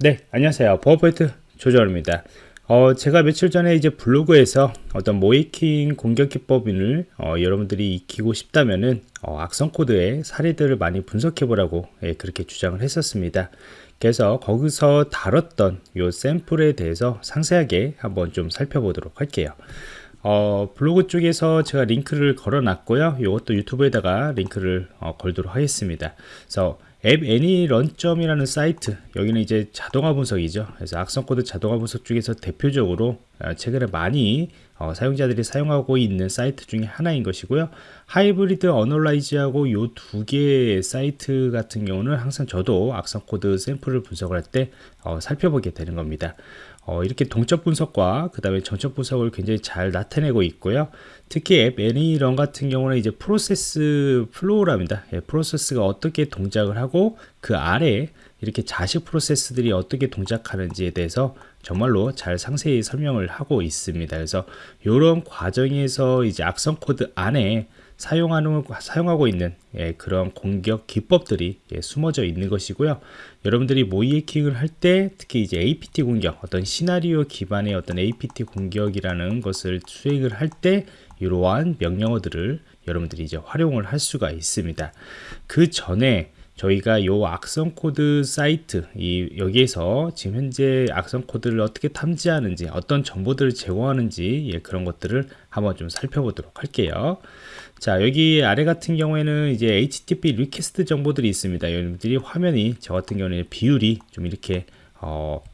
네, 안녕하세요. 보안프로젝트 조정원입니다. 어, 제가 며칠 전에 이제 블로그에서 어떤 모의 해킹 공격 기법을 어, 여러분들이 익히고 싶다면은 어, 악성 코드의 사례들을 많이 분석해 보라고 예, 그렇게 주장을 했었습니다. 그래서 거기서 다뤘던 요 샘플에 대해서 상세하게 한번 좀 살펴보도록 할게요. 어, 블로그 쪽에서 제가 링크를 걸어 놨고요. 이것도 유튜브에다가 링크를 어, 걸도록 하겠습니다. 그래서 app any run점이라는 사이트 여기는 이제 자동화 분석이죠. 그래서 악성 코드 자동화 분석 중에서 대표적으로 어, 최근에 많이 어, 사용자들이 사용하고 있는 사이트 중에 하나인 것이고요. Hybrid Analysis하고 요 두 개의 사이트 같은 경우는 항상 저도 악성 코드 샘플을 분석을 할때 어, 살펴보게 되는 겁니다 어, 이렇게 동적 분석과 그 다음에 정적 분석을 굉장히 잘 나타내고 있고요. 특히 app any run 같은 경우는 이제 프로세스 flow랍니다. 예, 프로세스가 어떻게 동작을 하고 그 아래 이렇게 자식 프로세스들이 어떻게 동작하는지에 대해서 정말로 잘 상세히 설명을 하고 있습니다. 그래서 이런 과정에서 이제 악성 코드 안에 사용하는 사용하고 있는 예, 그런 공격 기법들이 예, 숨어져 있는 것이고요. 여러분들이 모의 해킹을 할 때 특히 이제 APT 공격, 어떤 시나리오 기반의 어떤 APT 공격이라는 것을 수행을 할 때 이러한 명령어들을 여러분들이 이제 활용을 할 수가 있습니다. 그 전에 저희가 요 악성 코드 사이트 이 여기에서 지금 현재 악성 코드를 어떻게 탐지하는지 어떤 정보들을 제공하는지 예, 그런 것들을 한번 좀 살펴보도록 할게요. 자 여기 아래 같은 경우에는 이제 HTTP request 정보들이 있습니다 여러분들이 화면이 저 같은 경우는 비율이 좀 이렇게 어,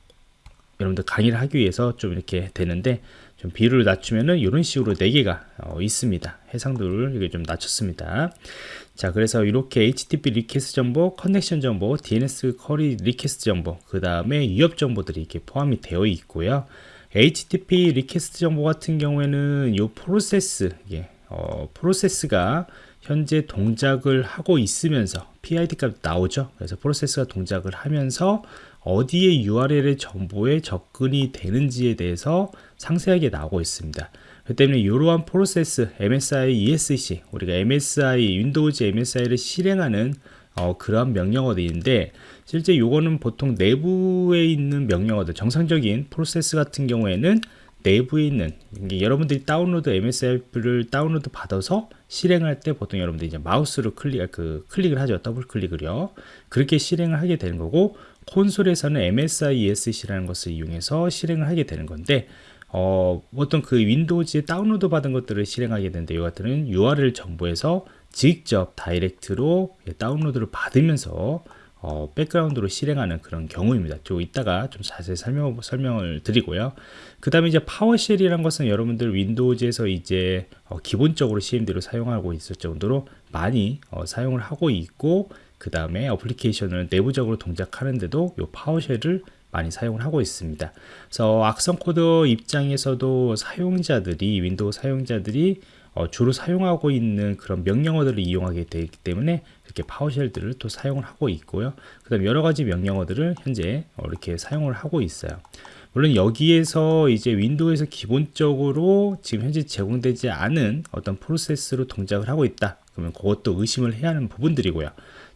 여러분들 강의를 하기 위해서 좀 이렇게 되는데 좀 비율을 낮추면은 이런 식으로 4개가 어, 있습니다. 해상도를 이게 좀 낮췄습니다. 자 그래서 이렇게 HTTP request 정보, connection 정보, DNS query request 정보 그 다음에 위협 정보들이 이렇게 포함이 되어 있고요. HTTP request 정보 같은 경우에는 이 프로세스 이게 어, 프로세스가 현재 동작을 하고 있으면서 PID 값 나오죠. 그래서 프로세스가 동작을 하면서 어디에 URL의 정보에 접근이 되는지에 대해서 상세하게 나오고 있습니다. 그 때문에 이러한 프로세스 MSI exec 우리가 MSI Windows MSI를 실행하는 어, 그러한 명령어들인데 실제 요거는 보통 내부에 있는 명령어들 정상적인 프로세스 같은 경우에는 내부에 있는 여러분들이 다운로드 MSI를 다운로드 받아서 실행할 때 보통 여러분들이 이제 마우스로 클릭 그 클릭을 하죠 더블 클릭을요 그렇게 실행을 하게 되는 거고 콘솔에서는 MSI exec라는 것을 이용해서 실행을 하게 되는 건데 어, 어떤 그 Windows에 다운로드 받은 것들을 실행하게 되는데 이 같은 URL 정보에서 직접 direct로 다운로드를 받으면서 어, 백그라운드로 실행하는 그런 경우입니다. 좀 이따가 좀 자세히 설명, 설명을 드리고요. 그 다음에 이제 PowerShell이란 것은 여러분들 Windows에서 이제 어, 기본적으로 CMD로 사용하고 있을 정도로 많이 어, 사용을 하고 있고 그 다음에 어플리케이션을 내부적으로 동작하는데도 이 PowerShell을 많이 사용을 하고 있습니다. 그래서 악성 코드 입장에서도 사용자들이 윈도우 사용자들이 어, 주로 사용하고 있는 그런 명령어들을 이용하게 되기 때문에 이렇게 PowerShell들을 또 사용을 하고 있고요. 그 다음 여러 가지 명령어들을 현재 어, 이렇게 사용을 하고 있어요. 물론 여기에서 이제 윈도우에서 기본적으로 지금 현재 제공되지 않은 어떤 프로세스로 동작을 하고 있다. 그러면 그것도 의심을 해야 하는 부분들이고요.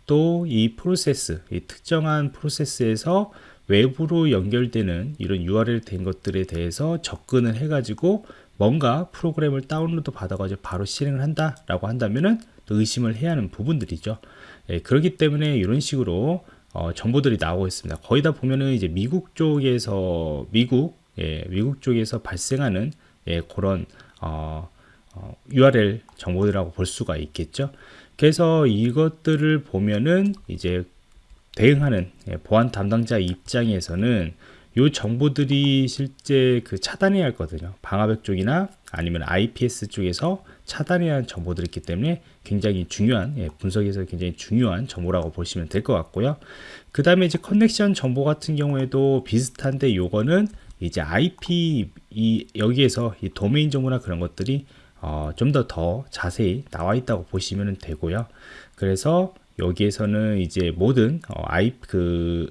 또 이 프로세스, 이 특정한 프로세스에서 외부로 연결되는 이런 URL 된 것들에 대해서 접근을 해가지고 뭔가 프로그램을 다운로드 받아가지고 바로 실행을 한다라고 한다면은 또 의심을 해야 하는 부분들이죠. 예, 그렇기 때문에 이런 식으로 어, 정보들이 나오고 있습니다. 거의 다 보면은 이제 미국 쪽에서 미국 예, 미국 쪽에서 발생하는 예, 그런 어, 어, URL 정보들이라고 볼 수가 있겠죠. 그래서 이것들을 보면은 이제 대응하는 예, 보안 담당자 입장에서는 이 정보들이 실제 그 차단해야 할거든요. 방화벽 쪽이나 아니면 IPS 쪽에서 차단해야 할 정보들이 있기 때문에 굉장히 중요한 예, 분석에서 굉장히 중요한 정보라고 보시면 될 것 같고요. 그 다음에 이제 커넥션 정보 같은 경우에도 비슷한데 요거는 이제 IP 이 여기에서 이 도메인 정보나 그런 것들이 어, 좀 더더 더 자세히 나와 있다고 보시면 되고요 그래서 여기에서는 이제 모든 어, I, 그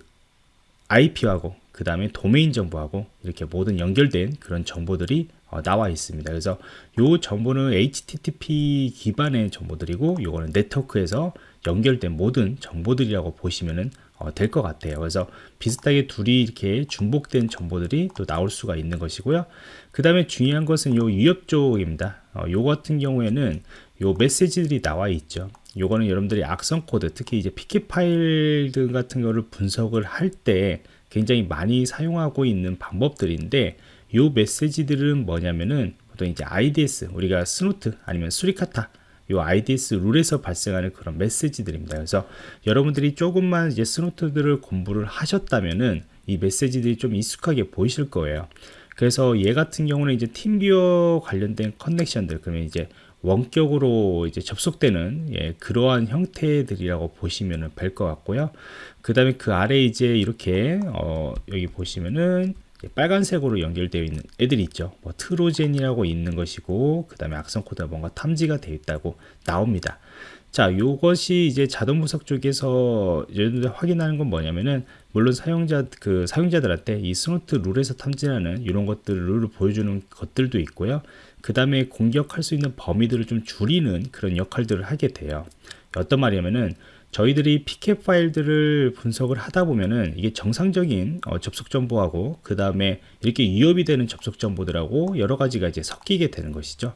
IP하고 그 다음에 도메인 정보하고 이렇게 모든 연결된 그런 정보들이 어, 나와 있습니다. 그래서 이 정보는 HTTP 기반의 정보들이고 이거는 네트워크에서 연결된 모든 정보들이라고 보시면 어, 될 것 같아요. 그래서 비슷하게 둘이 이렇게 중복된 정보들이 또 나올 수가 있는 것이고요. 그 다음에 중요한 것은 요 위협 쪽입니다. 어, 요 같은 경우에는 요 메시지들이 나와 있죠. 요거는 여러분들이 악성 코드, 특히 이제 PCAP 파일들 같은 거를 분석을 할 때 굉장히 많이 사용하고 있는 방법들인데 요 메시지들은 뭐냐면은 보통 이제 IDS, 우리가 Snort 아니면 Suricata 요 IDS 룰에서 발생하는 그런 메시지들입니다. 그래서 여러분들이 조금만 이제 Snort들을 공부를 하셨다면은 이 메시지들이 좀 익숙하게 보이실 거예요. 그래서 얘 같은 경우는 이제 TeamViewer 관련된 connection들 그러면 이제 원격으로 이제 접속되는 예, 그러한 형태들이라고 보시면 될 것 같고요. 그 다음에 그 아래 이제 이렇게 어, 여기 보시면은 빨간색으로 연결되어 있는 애들이 있죠. 뭐 Trojan이라고 있는 것이고 그 다음에 악성 코드가 뭔가 탐지가 되어 있다고 나옵니다. 자, 요것이 이제 자동 분석 쪽에서 여러분들 확인하는 건 뭐냐면은 물론 사용자 그 사용자들한테 이 Snort 룰에서 탐지하는 이런 것들 룰을 보여주는 것들도 있고요. 그 다음에 공격할 수 있는 범위들을 좀 줄이는 그런 역할들을 하게 돼요. 어떤 말이냐면은 저희들이 PCAP 파일들을 분석을 하다 보면은 이게 정상적인 어, 접속 정보하고 그 다음에 이렇게 위협이 되는 접속 정보들하고 여러 가지가 이제 섞이게 되는 것이죠.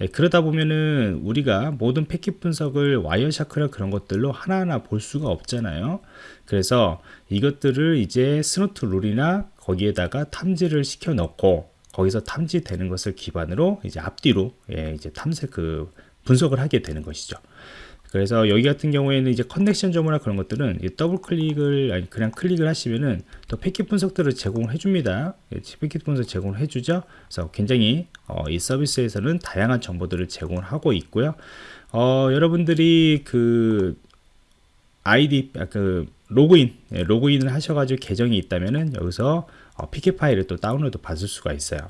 예, 그러다 보면은 우리가 모든 패킷 분석을 Wireshark나 그런 것들로 하나하나 볼 수가 없잖아요. 그래서 이것들을 이제 Snort 룰이나 거기에다가 탐지를 시켜 넣고 거기서 탐지되는 것을 기반으로 이제 앞뒤로 예, 이제 탐색 그 분석을 하게 되는 것이죠. 그래서 여기 같은 경우에는 이제 connection 정보나 그런 것들은 더블 클릭을 아니 그냥 클릭을 하시면은 또 패킷 분석들을 제공해 줍니다. 예, 패킷 분석 제공을 해주죠. 그래서 굉장히 어, 이 서비스에서는 다양한 정보들을 제공을 하고 있고요. 어, 여러분들이 그 아이디 아, 그 로그인 예, 로그인을 하셔가지고 계정이 있다면은 여기서 어, PCAP 파일을 또 다운로드 받을 수가 있어요.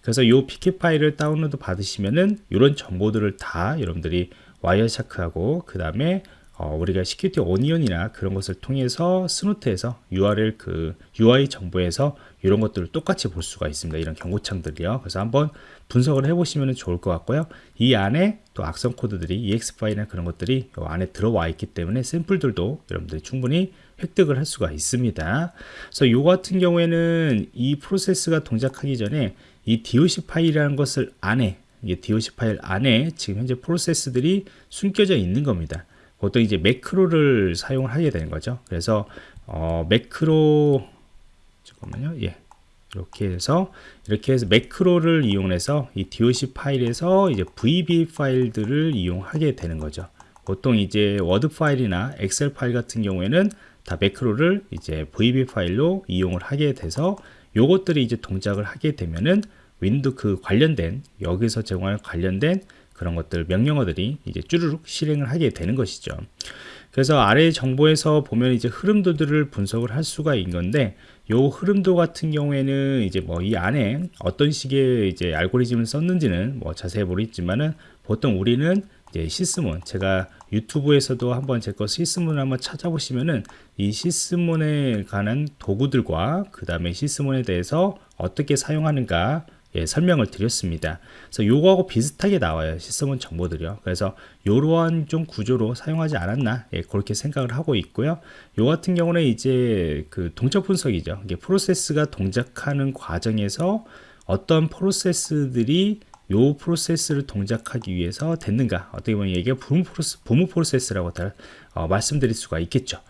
그래서 이 PCAP 파일을 다운로드 받으시면은 이런 정보들을 다 여러분들이 와이어샤크하고 그 다음에 어, 우리가 Security Onion이나 그런 것을 통해서 Snort에서 URL 그 UI 정보에서 이런 것들을 똑같이 볼 수가 있습니다. 이런 경고창들이요. 그래서 한번 분석을 해보시면 좋을 것 같고요. 이 안에 또 악성 코드들이 EX 파일이나 그런 것들이 이 안에 들어와 있기 때문에 샘플들도 여러분들이 충분히 획득을 할 수가 있습니다. 그래서 이 같은 경우에는 이 프로세스가 동작하기 전에 이 DOC 파일이라는 것을 안에 이게 DOC 파일 안에 지금 현재 프로세스들이 숨겨져 있는 겁니다. 보통 이제 매크로를 사용을 하게 되는 거죠. 그래서 어, 매크로 잠깐만요. 예. 이렇게 해서 이렇게 해서 매크로를 이용해서 이 DOC 파일에서 이제 VB 파일들을 이용하게 되는 거죠. 보통 이제 Word 파일이나 Excel 파일 같은 경우에는 다 매크로를 이제 VB 파일로 이용을 하게 돼서 요것들이 이제 동작을 하게 되면은 윈도 그 관련된 여기서 제공할 관련된 그런 것들 명령어들이 이제 쭈르륵 실행을 하게 되는 것이죠. 그래서 아래 정보에서 보면 이제 흐름도들을 분석을 할 수가 있는 건데 요 흐름도 같은 경우에는 이제 뭐 이 안에 어떤 식의 이제 알고리즘을 썼는지는 뭐 자세히 모르겠지만은 보통 우리는 이제 시스몬 제가 유튜브에서도 한번 제 거 시스몬을 한번 찾아보시면은 이 시스몬에 관한 도구들과 그 다음에 시스몬에 대해서 어떻게 사용하는가 예, 설명을 드렸습니다. 그래서 요거하고 비슷하게 나와요. 시스템 정보들이요. 그래서 요러한 좀 구조로 사용하지 않았나 예, 그렇게 생각을 하고 있고요. 요 같은 경우는 이제 그 동적 분석이죠. 이게 프로세스가 동작하는 과정에서 어떤 프로세스들이 요 프로세스를 동작하기 위해서 됐는가 어떻게 보면 이게 부무, 프로세, 부무 프로세스라고 다 어, 말씀드릴 수가 있겠죠.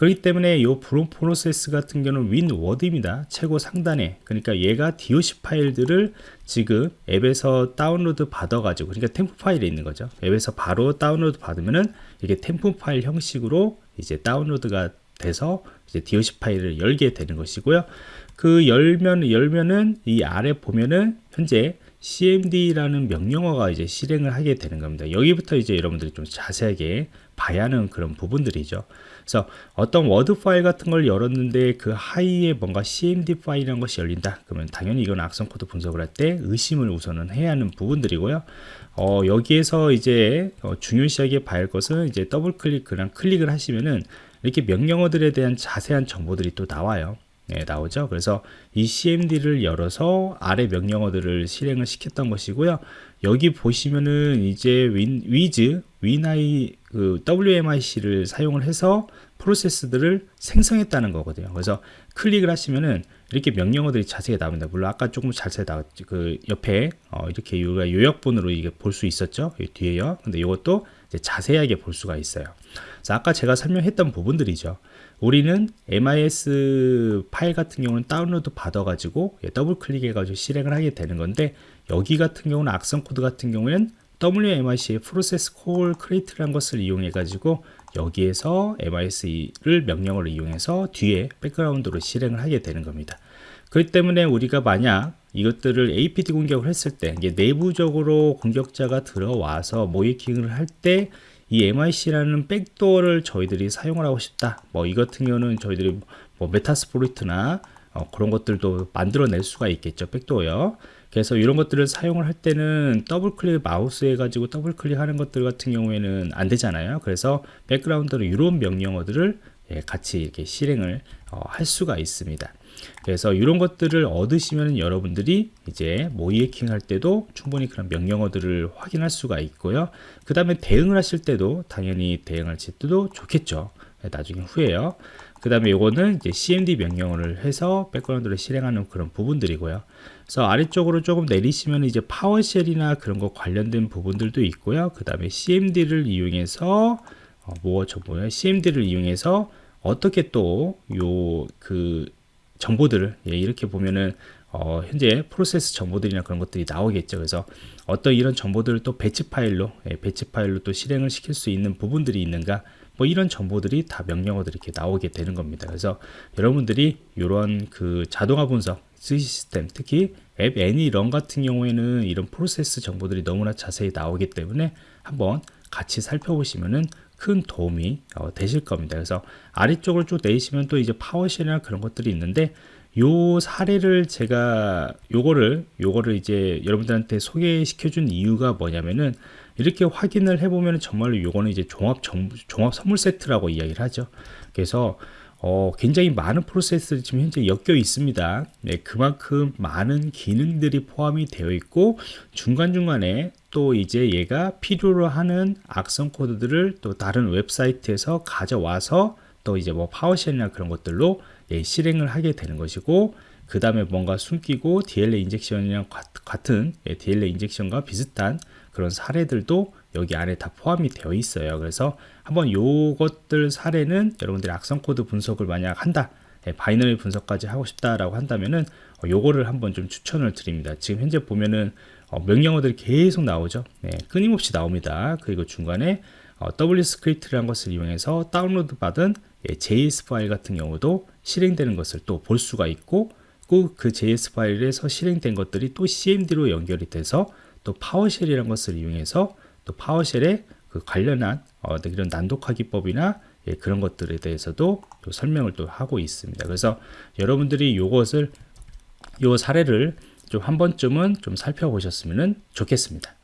그렇기 때문에 이 프로세스 같은 경우는 윈워드입니다. 최고 상단에. 그러니까 얘가 DOC 파일들을 지금 웹에서 다운로드 받아가지고, 그러니까 temp 파일에 있는 거죠. 웹에서 바로 다운로드 받으면은 이게 temp 파일 형식으로 이제 다운로드가 돼서 이제 DOC 파일을 열게 되는 것이고요. 그 열면, 열면은 이 아래 보면은 현재 cmd라는 명령어가 이제 실행을 하게 되는 겁니다. 여기부터 이제 여러분들이 좀 자세하게 봐야 하는 그런 부분들이죠. 그래서 어떤 Word 파일 같은 걸 열었는데 그 하위에 뭔가 cmd 파일이라는 것이 열린다. 그러면 당연히 이건 악성 코드 분석을 할 때 의심을 우선은 해야 하는 부분들이고요. 어, 여기에서 이제 어, 중요시하게 봐야 할 것은 이제 더블 클릭 그냥 클릭을 하시면은 이렇게 명령어들에 대한 자세한 정보들이 또 나와요. 네, 나오죠. 그래서 이 CMD를 열어서 아래 명령어들을 실행을 시켰던 것이고요. 여기 보시면은 이제 윈, 위즈, 위나이 그 WMIC를 사용을 해서 프로세스들을 생성했다는 거거든요. 그래서 클릭을 하시면은 이렇게 명령어들이 자세히 나옵니다. 물론 아까 조금 자세히 나왔지. 그 옆에 어 이렇게 요약본으로 이게 볼 수 있었죠. 뒤에요. 근데 이것도 자세하게 볼 수가 있어요. 그래서 아까 제가 설명했던 부분들이죠. 우리는 MSI 파일 같은 경우는 다운로드 받아가지고 예, 더블 클릭해가지고 실행을 하게 되는 건데 여기 같은 경우는 악성 코드 같은 경우에는 WMIC의 process call create라는 것을 이용해 가지고 여기에서 MSI를 명령을 이용해서 뒤에 백그라운드로 실행을 하게 되는 겁니다. 그렇기 때문에 우리가 만약 이것들을 APT 공격을 했을 때 내부적으로 공격자가 들어와서 모의해킹을 할 때 이 MIC라는 백도어를 저희들이 사용을 하고 싶다. 뭐 이 같은 경우는 저희들이 뭐 Metasploit나 어, 그런 것들도 만들어낼 수가 있겠죠. backdoor요. 그래서 이런 것들을 사용을 할 때는 더블 클릭 마우스 해가지고 더블 클릭하는 것들 같은 경우에는 안 되잖아요. 그래서 백그라운드로 이런 명령어들을 예, 같이 이렇게 실행을 어, 할 수가 있습니다. 그래서 이런 것들을 얻으시면 여러분들이 이제 모의해킹 할 때도 충분히 그런 명령어들을 확인할 수가 있고요. 그 다음에 대응을 하실 때도 당연히 대응할 때도 좋겠죠. 예, 나중에 후에요. 그 다음에 이거는 이제 cmd 명령어를 해서 백그라운드를 실행하는 그런 부분들이고요. 그래서 아래쪽으로 조금 내리시면 이제 파워쉘이나 그런 거 관련된 부분들도 있고요. 그 다음에 cmd를 이용해서 어, 뭐저 뭐야 cmd를 이용해서 어떻게 또 요 그 정보들을 예, 이렇게 보면은 어, 현재 프로세스 정보들이나 그런 것들이 나오겠죠. 그래서 어떤 이런 정보들을 또 batch 파일로 예, batch 파일로 또 실행을 시킬 수 있는 부분들이 있는가 뭐 이런 정보들이 다 명령어들이 이렇게 나오게 되는 겁니다. 그래서 여러분들이 이런 그 자동화 분석 시스템 특히 app ANY.RUN 같은 경우에는 이런 프로세스 정보들이 너무나 자세히 나오기 때문에 한번 같이 살펴보시면은 큰 도움이 어, 되실 겁니다. 그래서 아래쪽을 쭉 내리시면 또 이제 PowerShell이나 그런 것들이 있는데 요 사례를 제가 요거를 요거를 이제 여러분들한테 소개시켜 준 이유가 뭐냐면은 이렇게 확인을 해보면 정말로 요거는 이제 종합 정, 종합 선물 세트라고 이야기를 하죠. 그래서 어, 굉장히 많은 프로세스들이 지금 현재 엮여 있습니다. 네, 그만큼 많은 기능들이 포함이 되어 있고 중간중간에 또 이제 얘가 필요로 하는 악성 코드들을 또 다른 웹사이트에서 가져와서 또 이제 뭐 PowerShell이나 그런 것들로 예, 실행을 하게 되는 것이고 그 다음에 뭔가 숨기고 DLL 인젝션이랑 같은 예, DLL 인젝션과 비슷한 그런 사례들도 여기 안에 다 포함이 되어 있어요. 그래서 한번 요것들 사례는 여러분들이 악성 코드 분석을 만약 한다. 예, binary 분석까지 하고 싶다라고 한다면은 어, 요거를 한번 좀 추천을 드립니다. 지금 현재 보면은 어, 명령어들이 계속 나오죠. 네, 끊임없이 나옵니다. 그리고 중간에 어, WScript라는 것을 이용해서 다운로드 받은 예, JS 파일 같은 경우도 실행되는 것을 또 볼 수가 있고 그 JS 파일에서 실행된 것들이 또 CMD로 연결이 돼서 또 PowerShell이라는 것을 이용해서 또 PowerShell에 그 관련한 어, 이런 난독화 기법이나 예, 그런 것들에 대해서도 또 설명을 또 하고 있습니다. 그래서 여러분들이 이것을 요 사례를 좀 한 번쯤은 좀 살펴보셨으면 좋겠습니다.